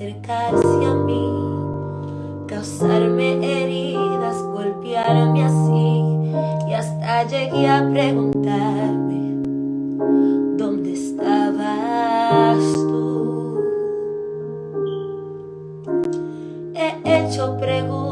acercarse a mí, causarme heridas, golpearme así, y hasta llegué a preguntarme, ¿dónde estabas tú? He hecho preguntas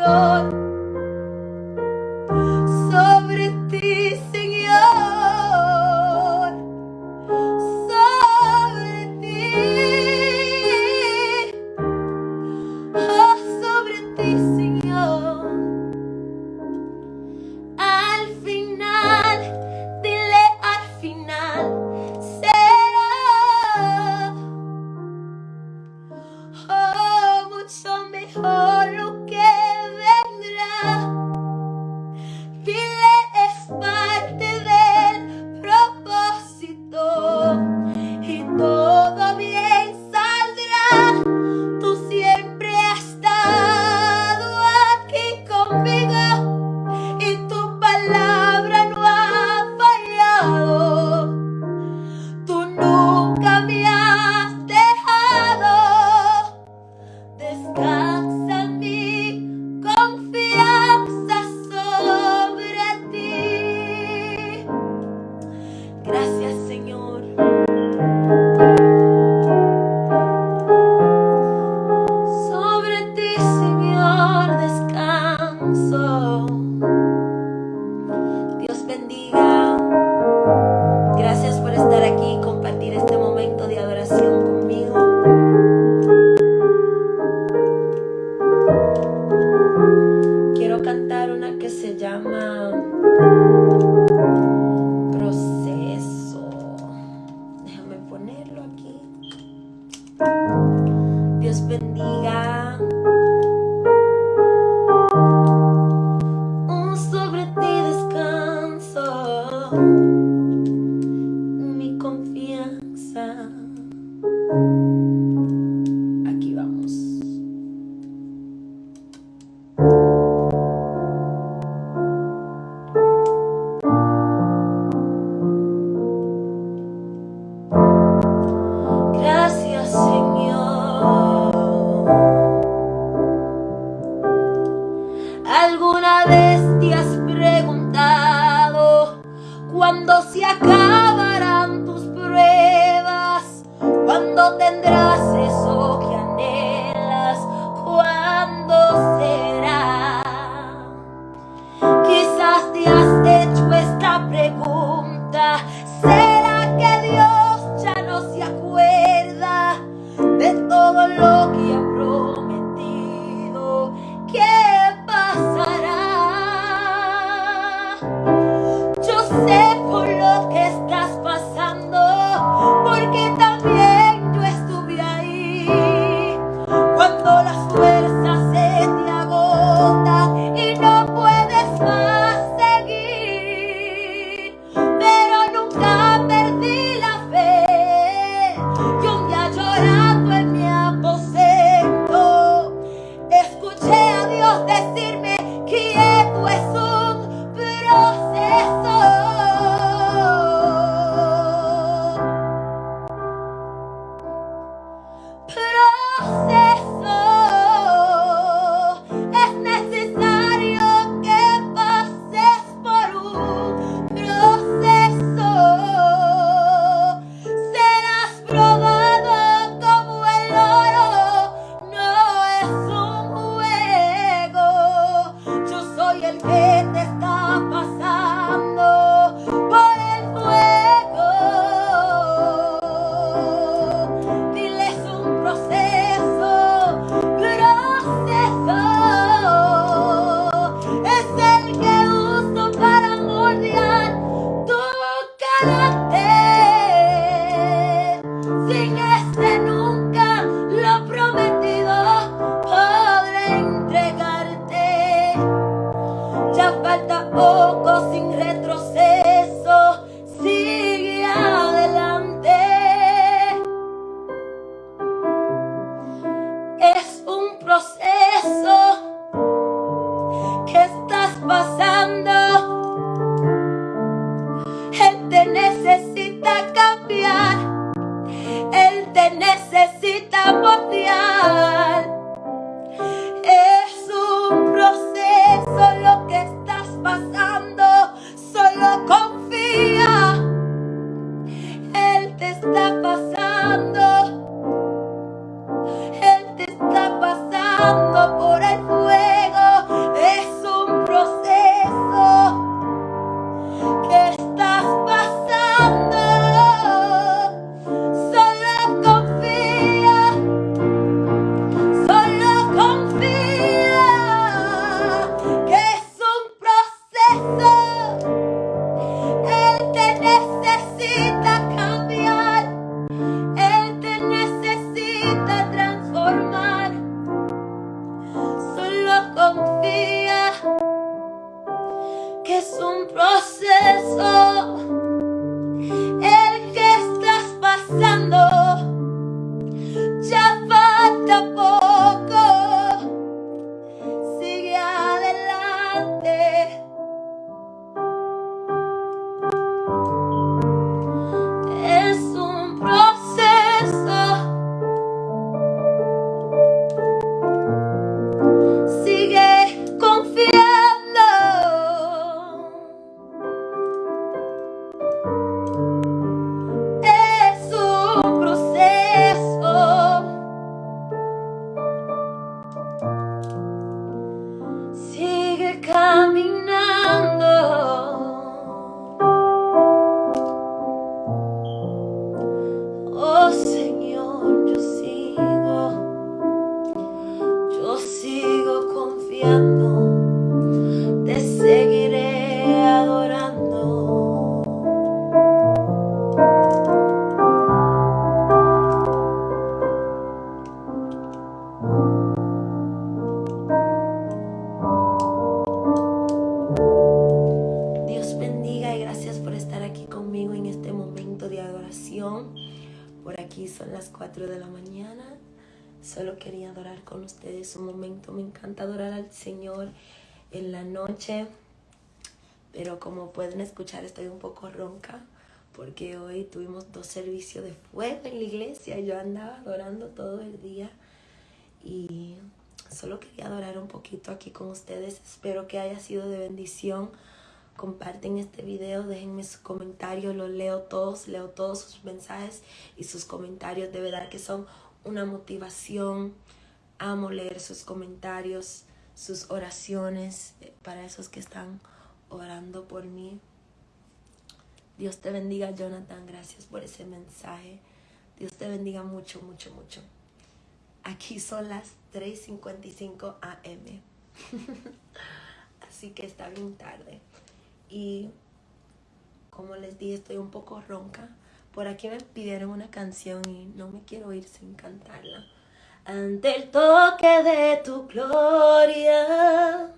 Señor. home. Ustedes un momento. Me encanta adorar al Señor en la noche. Pero como pueden escuchar, estoy un poco ronca porque hoy tuvimos dos servicios de fuego en la iglesia. Yo andaba adorando todo el día y solo quería adorar un poquito aquí con ustedes. Espero que haya sido de bendición comparten este video, déjenme sus comentarios, los leo todos, leo todos sus mensajes y sus comentarios, de verdad que son una motivación. Amo leer sus comentarios, sus oraciones eh, para esos que están orando por mí. Dios te bendiga, Jonathan. Gracias por ese mensaje. Dios te bendiga mucho, mucho, mucho. Aquí son las 3.55 am. Así que está bien tarde y como les dije estoy un poco ronca. Por aquí me pidieron una canción y no me quiero ir sin cantarla. Ante el toque de tu gloria,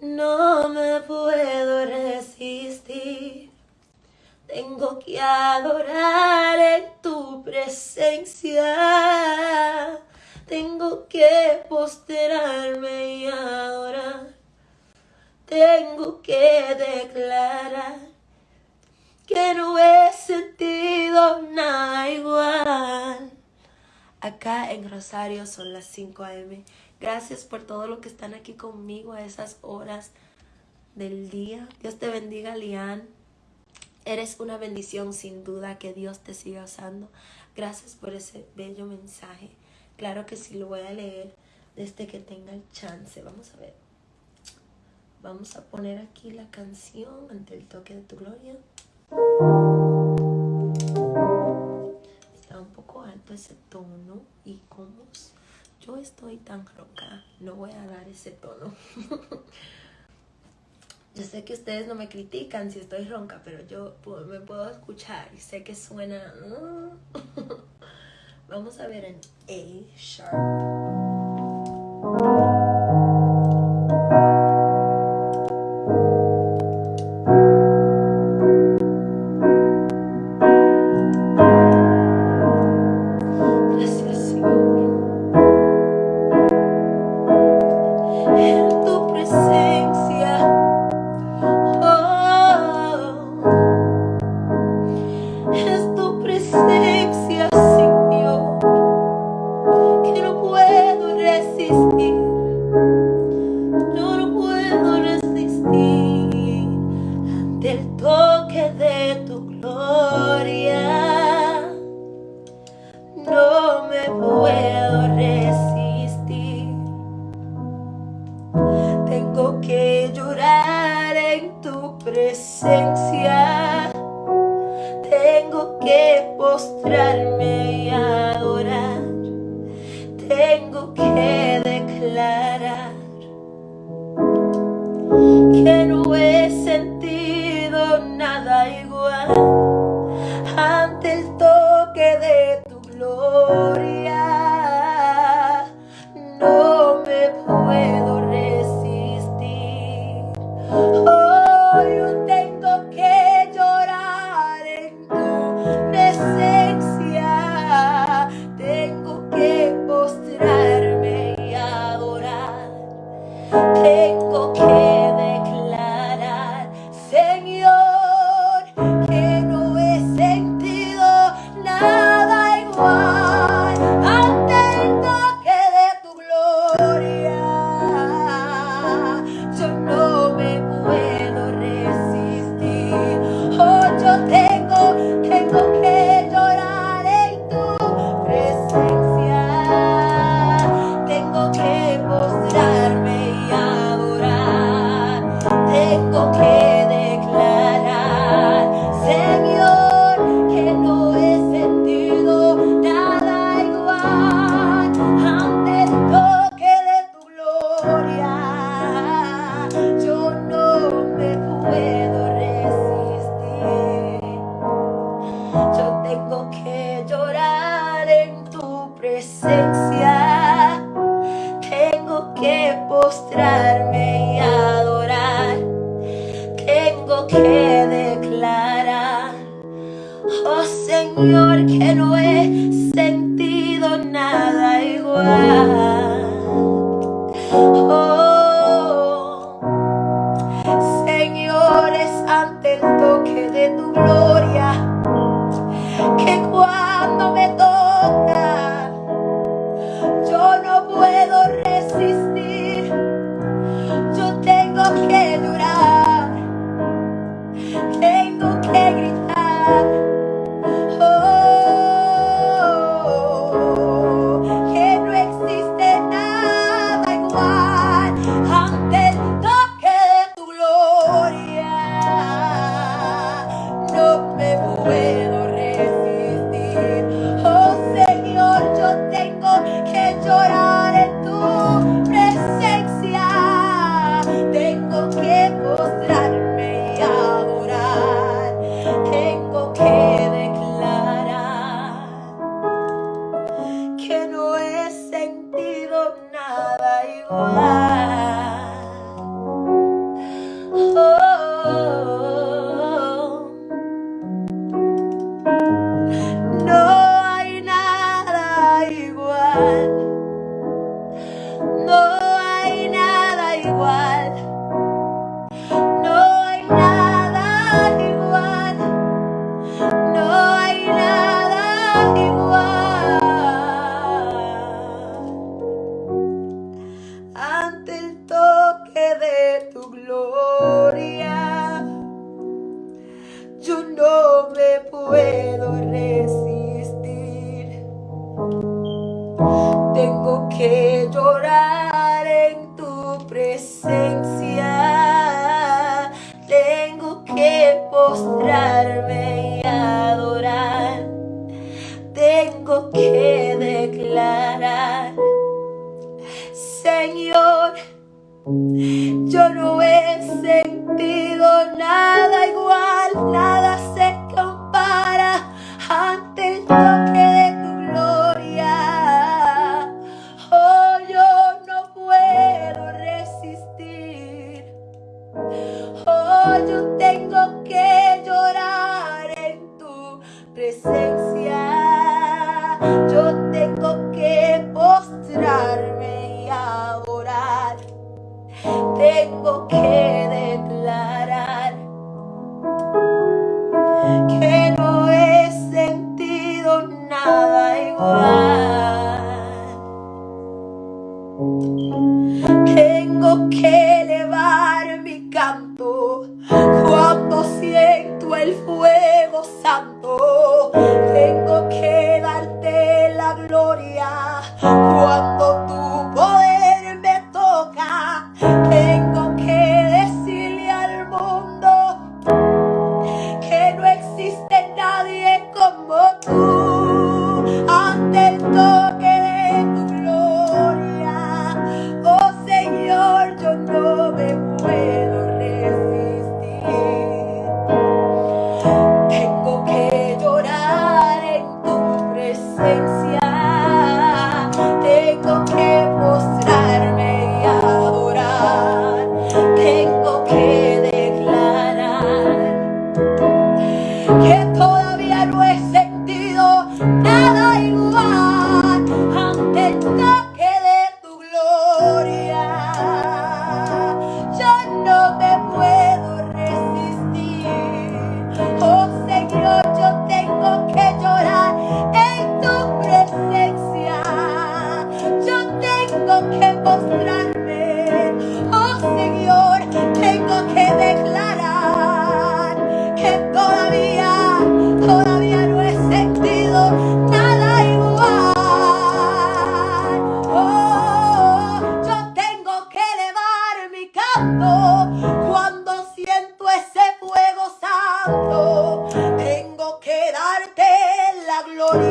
no me puedo resistir. Tengo que adorar en tu presencia. Tengo que posterarme y adorar tengo que declarar que no he sentido nada igual. Acá en Rosario son las 5 a.m. Gracias por todo lo que están aquí conmigo a esas horas del día. Dios te bendiga, Lian. Eres una bendición sin duda que Dios te siga usando. Gracias por ese bello mensaje. Claro que sí lo voy a leer desde que tenga el chance. Vamos a ver. Vamos a poner aquí la canción ante el toque de tu gloria. Un poco alto ese tono y como yo estoy tan ronca, no voy a dar ese tono. yo sé que ustedes no me critican si estoy ronca, pero yo me puedo escuchar y sé que suena... Vamos a ver en A sharp.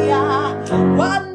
Hallelujah.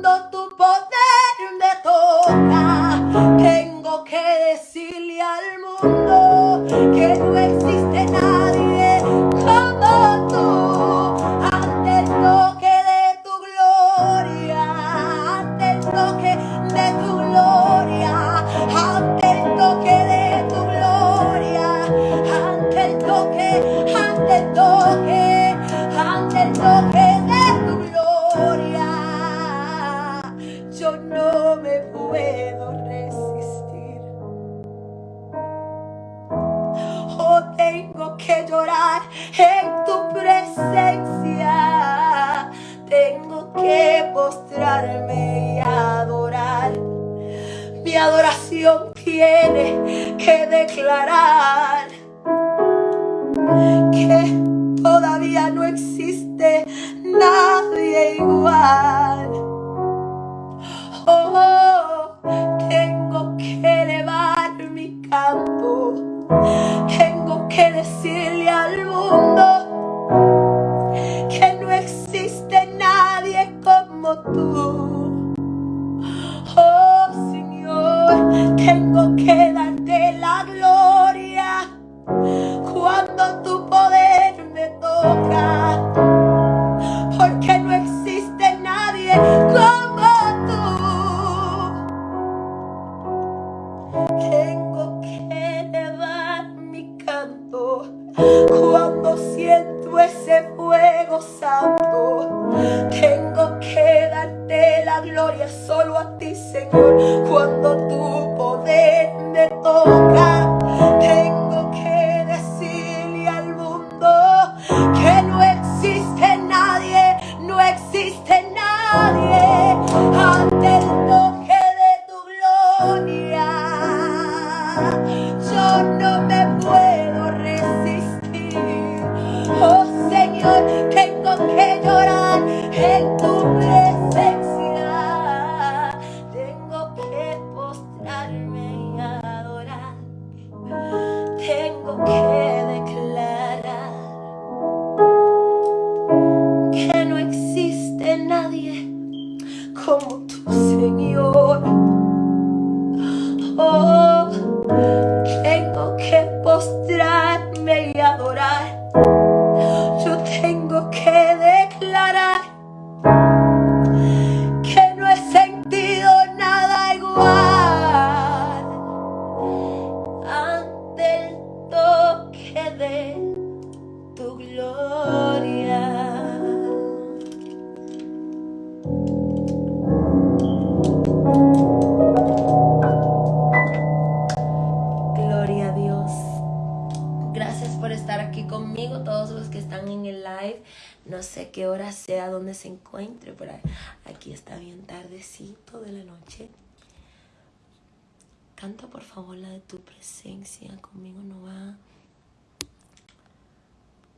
Canta por favor la de tu presencia. Conmigo no va.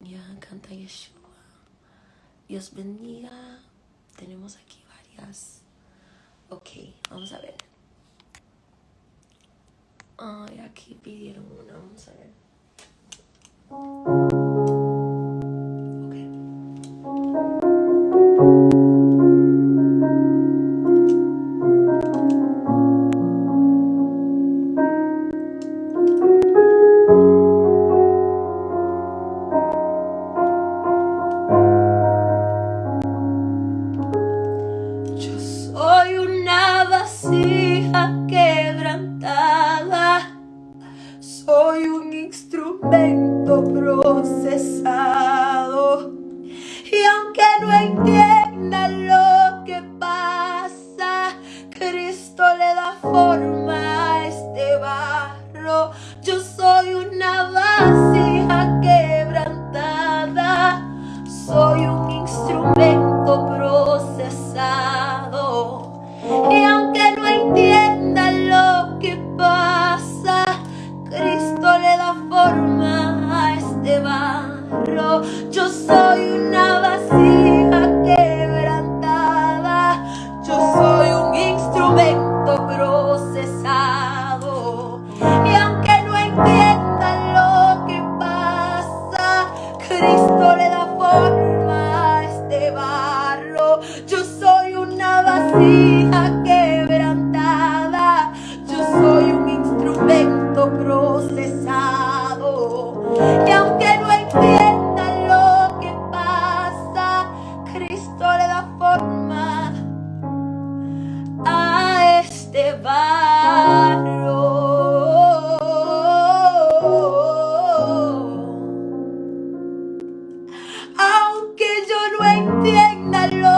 Ya, canta Yeshua. Dios bendiga. Tenemos aquí varias. Ok, vamos a ver. Ay, aquí pidieron una. Vamos a ver. entiéndalo.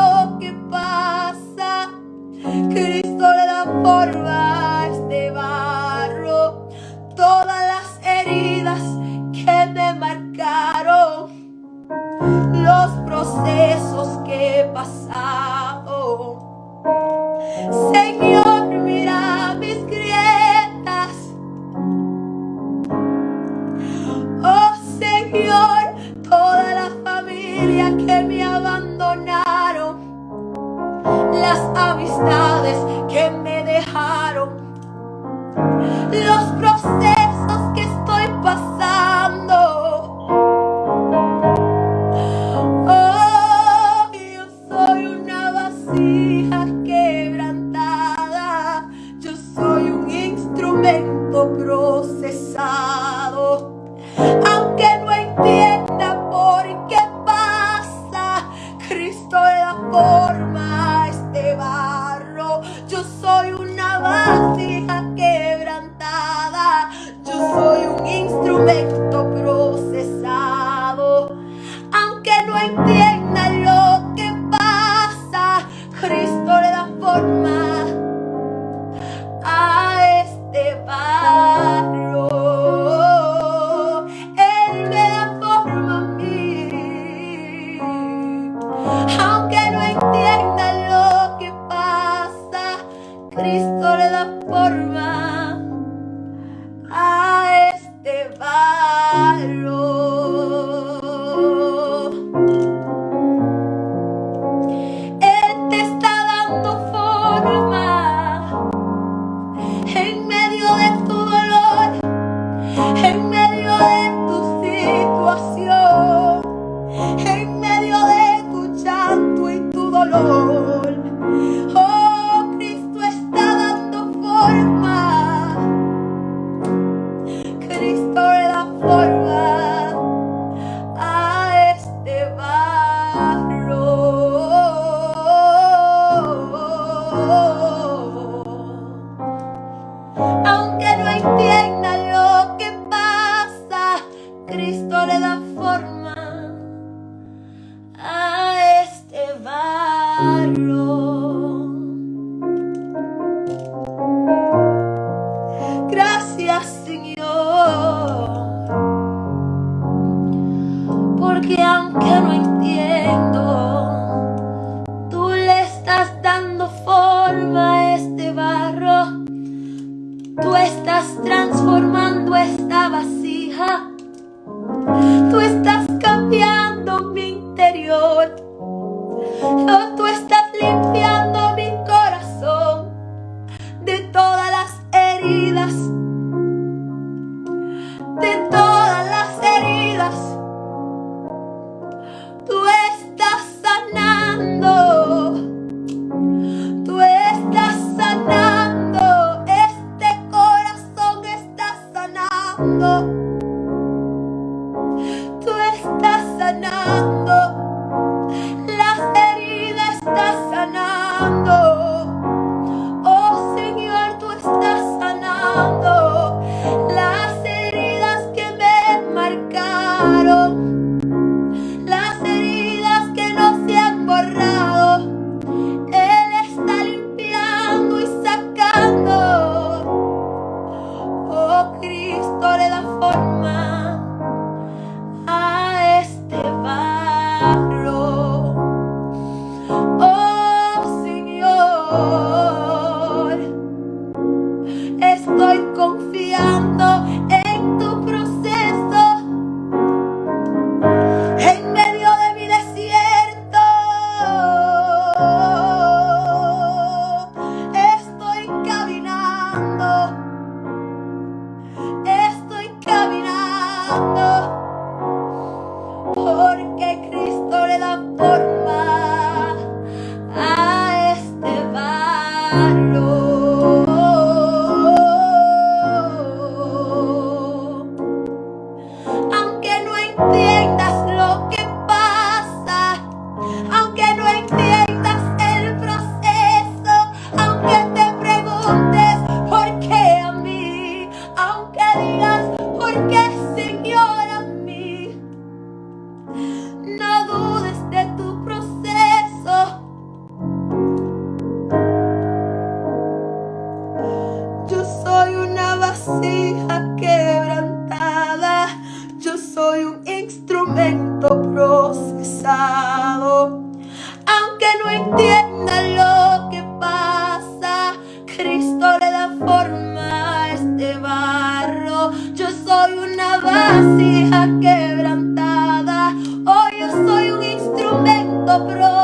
Soy un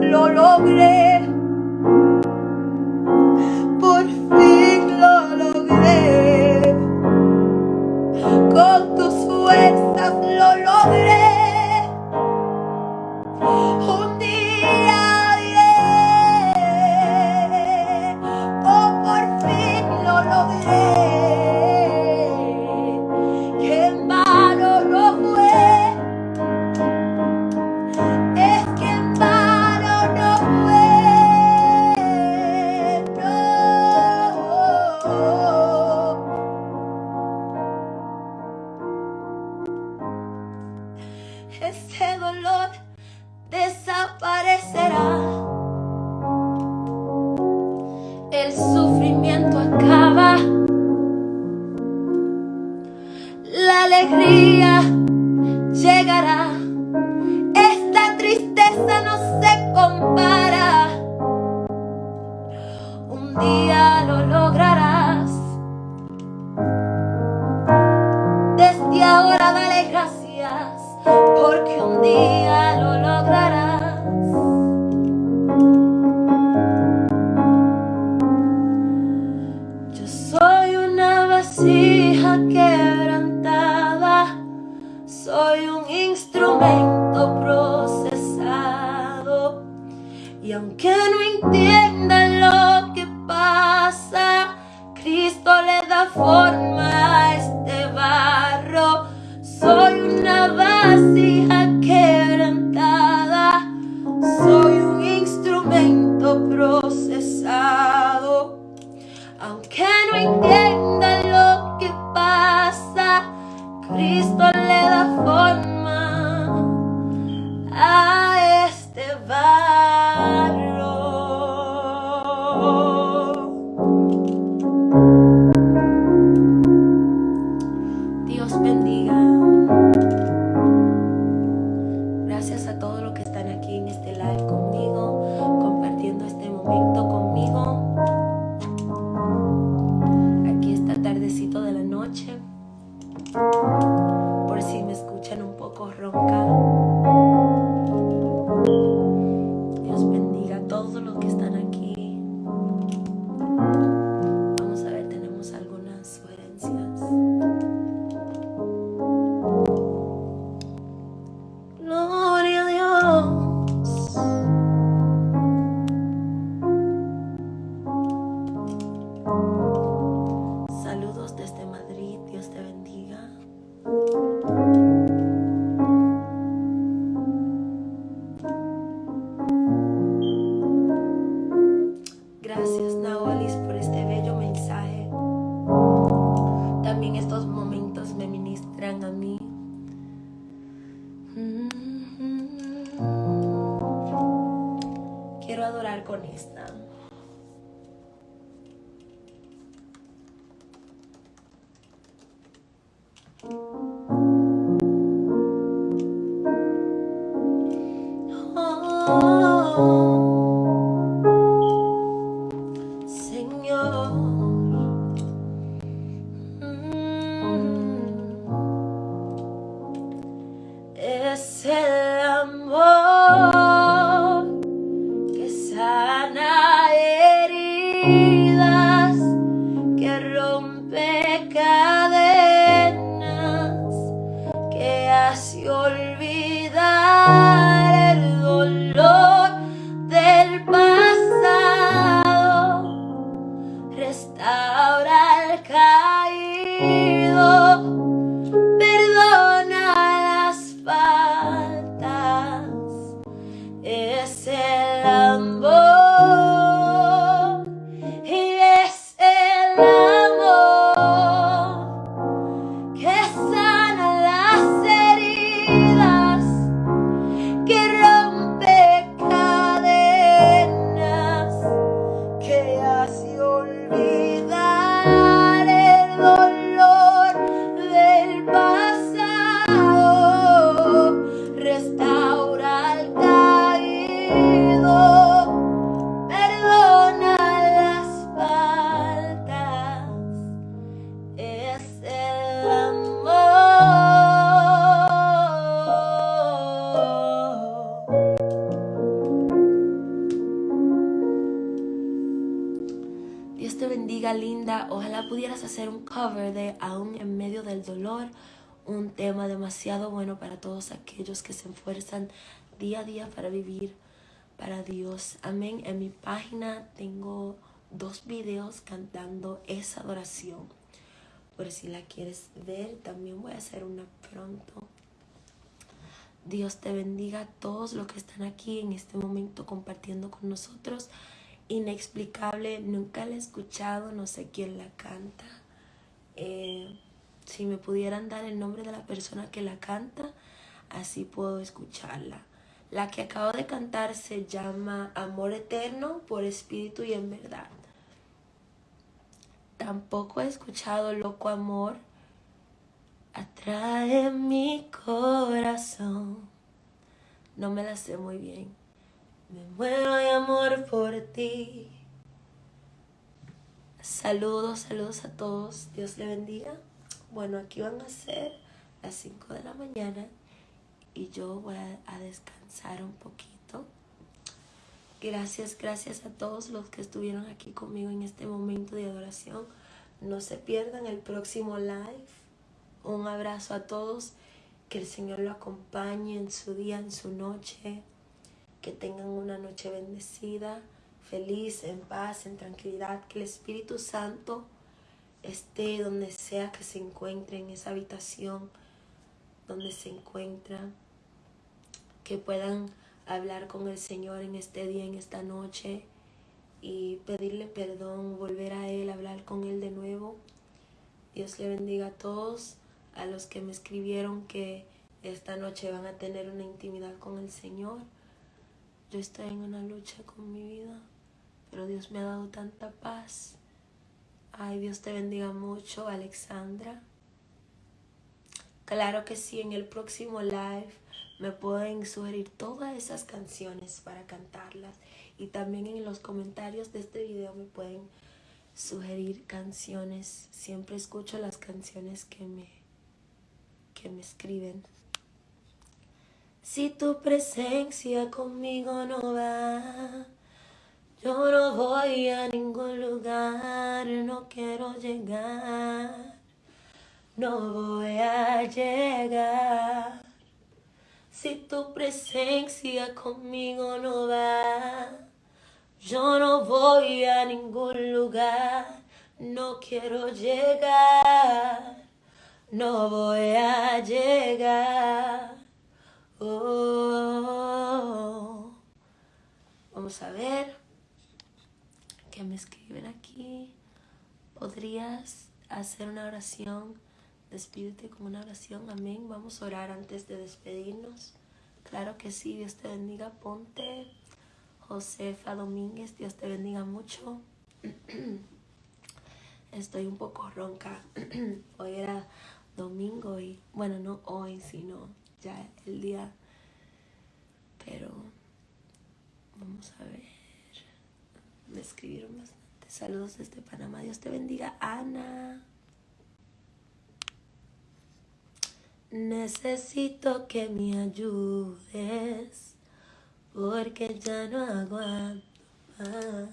lo logré. Todos aquellos que se esfuerzan día a día para vivir para Dios. Amén. En mi página tengo dos videos cantando esa adoración. Por si la quieres ver, también voy a hacer una pronto. Dios te bendiga a todos los que están aquí en este momento compartiendo con nosotros. Inexplicable, nunca la he escuchado, no sé quién la canta. Eh, si me pudieran dar el nombre de la persona que la canta, así puedo escucharla. La que acabo de cantar se llama Amor Eterno por Espíritu y en Verdad. Tampoco he escuchado Loco Amor. Atrae mi corazón. No me la sé muy bien. Me muero de amor por ti. Saludos, saludos a todos. Dios le bendiga. Bueno, aquí van a ser las 5 de la mañana y yo voy a, descansar un poquito. Gracias, gracias a todos los que estuvieron aquí conmigo en este momento de adoración. No se pierdan el próximo live. Un abrazo a todos. Que el Señor lo acompañe en su día, en su noche. Que tengan una noche bendecida, feliz, en paz, en tranquilidad. Que el Espíritu Santo esté donde sea que se encuentre en esa habitación donde se encuentra, que puedan hablar con el Señor en este día, en esta noche y pedirle perdón, volver a Él, hablar con Él de nuevo. Dios le bendiga a todos, a los que me escribieron que esta noche van a tener una intimidad con el Señor. Yo estoy en una lucha con mi vida, pero Dios me ha dado tanta paz Ay, Dios te bendiga mucho, Alexandra. Claro que sí, en el próximo live me pueden sugerir todas esas canciones para cantarlas. Y también en los comentarios de este video me pueden sugerir canciones. Siempre escucho las canciones que me, que me escriben. Si tu presencia conmigo no va yo no voy a ningún lugar, no quiero llegar, no voy a llegar. Si tu presencia conmigo no va, yo no voy a ningún lugar, no quiero llegar, no voy a llegar. Oh. Vamos a ver que me escriben aquí. ¿Podrías hacer una oración? Despídete con una oración. Amén. Vamos a orar antes de despedirnos. Claro que sí. Dios te bendiga. Ponte. Josefa Domínguez. Dios te bendiga mucho. Estoy un poco ronca. Hoy era domingo y, bueno, no hoy, sino ya el día. Pero vamos a ver me escribieron bastante. Saludos desde Panamá. Dios te bendiga, Ana. Necesito que me ayudes porque ya no aguanto más.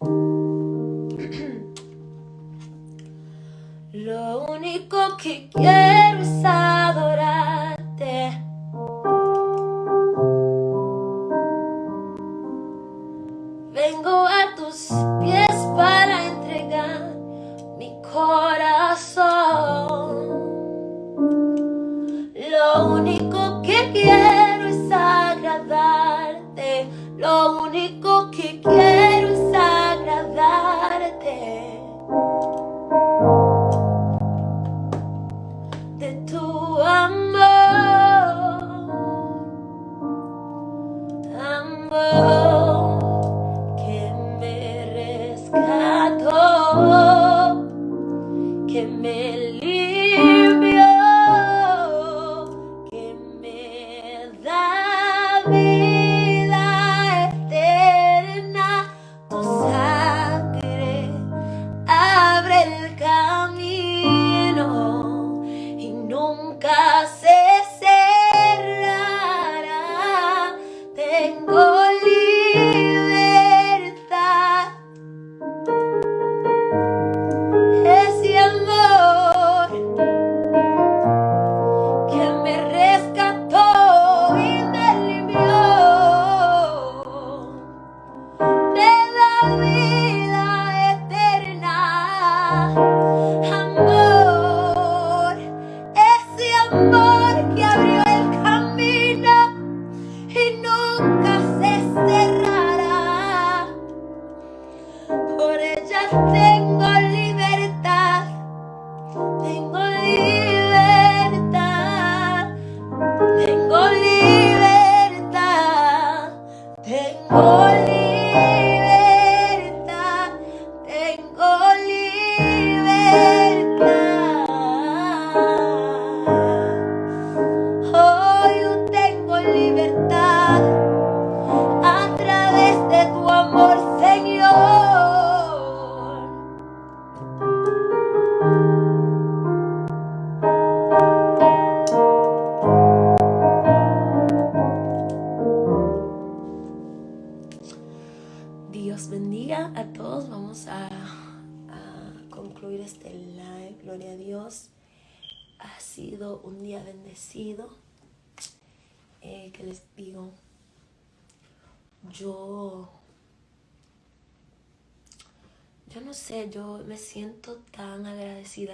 Lo único que quiero es adorarte.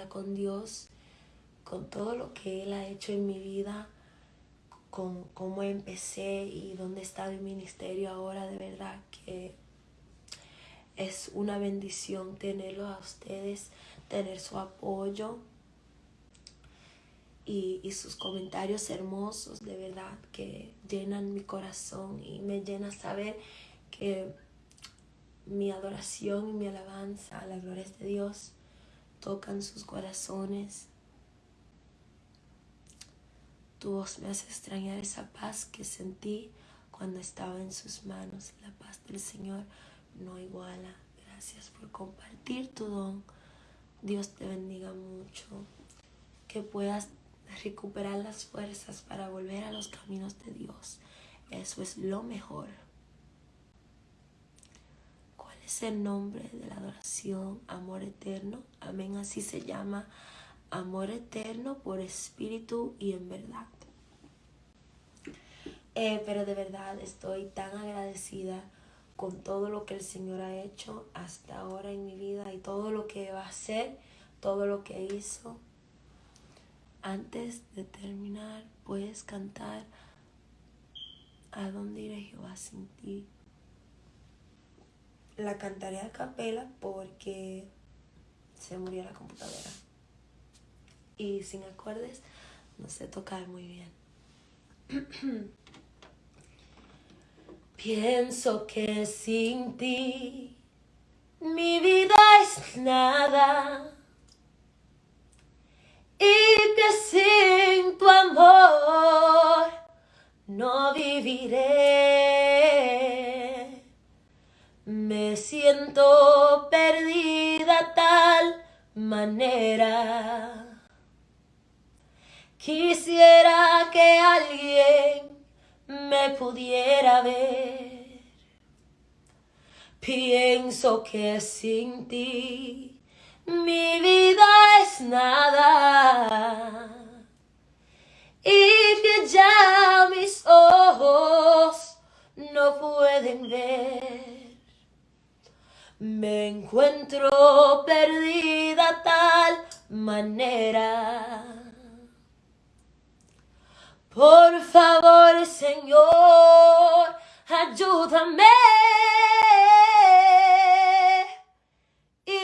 Con Dios, con todo lo que Él ha hecho en mi vida, con cómo empecé y dónde está mi ministerio ahora, de verdad que es una bendición tenerlo a ustedes, tener su apoyo y, y sus comentarios hermosos, de verdad que llenan mi corazón y me llena saber que mi adoración y mi alabanza a la gloria de Dios tocan sus corazones. Tu voz me hace extrañar esa paz que sentí cuando estaba en sus manos. La paz del Señor no iguala. Gracias por compartir tu don. Dios te bendiga mucho. Que puedas recuperar las fuerzas para volver a los caminos de Dios. Eso es lo mejor. ¿Cuál es el nombre de la adoración? Amor eterno. Amén. Así se llama. Amor eterno por espíritu y en verdad. Eh, pero de verdad estoy tan agradecida con todo lo que el Señor ha hecho hasta ahora en mi vida y todo lo que va a hacer, todo lo que hizo. Antes de terminar, puedes cantar ¿A dónde iré Jehová sin ti? La cantaré a capela porque se murió la computadora. Y sin acordes no sé tocar muy bien. Pienso que sin ti mi vida es nada y que sin tu amor no viviré. Me siento perdida tal manera. Quisiera que alguien me pudiera ver. Pienso que sin ti mi vida es nada y que ya mis ojos no pueden ver. Me encuentro perdida tal manera. Por favor, Señor, ayúdame. ¿Y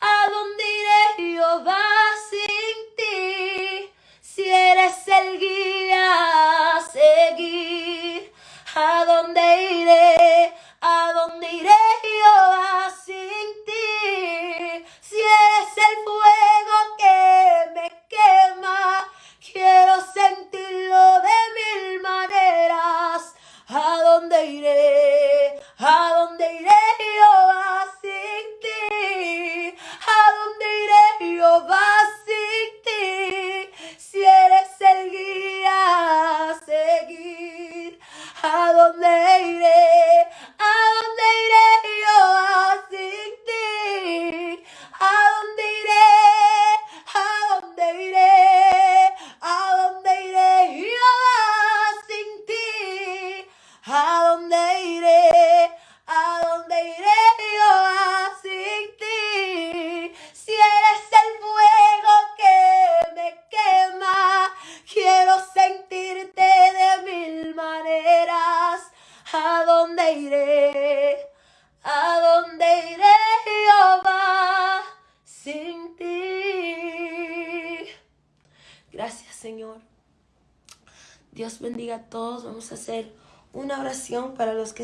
a dónde iré Jehová sin ti? Si eres el guía a seguir, ¿a dónde iré?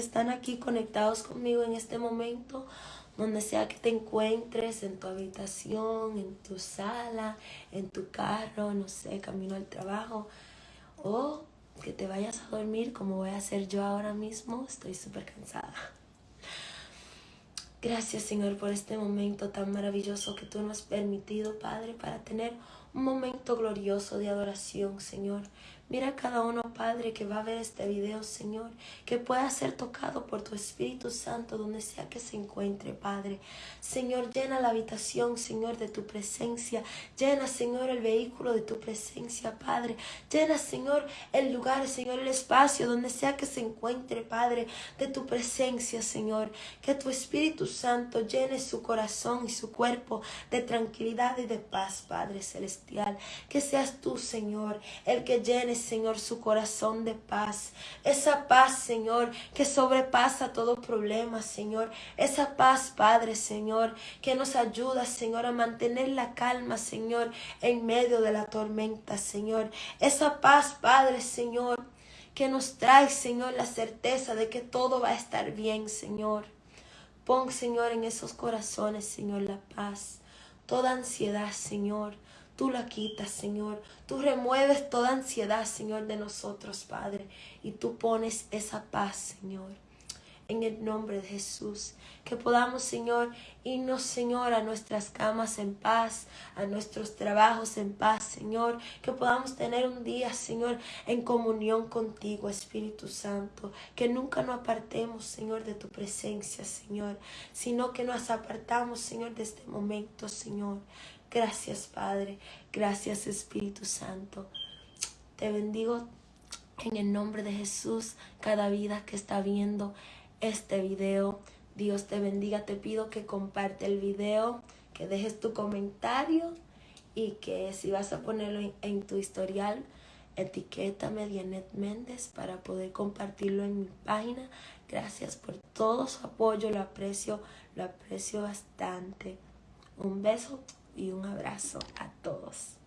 Están aquí conectados conmigo en este momento, donde sea que te encuentres, en tu habitación, en tu sala, en tu carro, no sé, camino al trabajo, o que te vayas a dormir como voy a hacer yo ahora mismo. Estoy súper cansada. Gracias Señor por este momento tan maravilloso que tú nos has permitido, Padre, para tener un momento glorioso de adoración, Señor. Mira a cada uno, Padre, que va a ver este video, Señor, que pueda ser tocado por tu Espíritu Santo donde sea que se encuentre, Padre. Señor, llena la habitación, Señor, de tu presencia. Llena, Señor, el vehículo de tu presencia, Padre. Llena, Señor, el lugar, Señor, el espacio donde sea que se encuentre, Padre, de tu presencia, Señor. Que tu Espíritu Santo llene su corazón y su cuerpo de tranquilidad y de paz, Padre Celestial. Que seas tú, Señor, el que llene Señor, su corazón de paz. Esa paz, Señor, que sobrepasa todo problema, Señor. Esa paz, Padre, Señor, que nos ayuda, Señor, a mantener la calma, Señor, en medio de la tormenta, Señor. Esa paz, Padre, Señor, que nos trae, Señor, la certeza de que todo va a estar bien, Señor. Pon, Señor, en esos corazones, Señor, la paz. Toda ansiedad, Señor Tú la quitas, Señor. Tú remueves toda ansiedad, Señor, de nosotros, Padre. Y tú pones esa paz, Señor. En el nombre de Jesús. Que podamos, Señor, irnos, Señor, a nuestras camas en paz, a nuestros trabajos en paz, Señor. Que podamos tener un día, Señor, en comunión contigo, Espíritu Santo. Que nunca nos apartemos, Señor, de tu presencia, Señor. Sino que nos apartamos, Señor, de este momento, Señor. Gracias Padre, gracias Espíritu Santo. Te bendigo en el nombre de Jesús, cada vida que está viendo este video. Dios te bendiga, te pido que comparte el video, que dejes tu comentario y que si vas a ponerlo en, tu historial, etiquétame Dianet Méndez para poder compartirlo en mi página. Gracias por todo su apoyo, lo aprecio, lo aprecio bastante. Un beso y un abrazo a todos.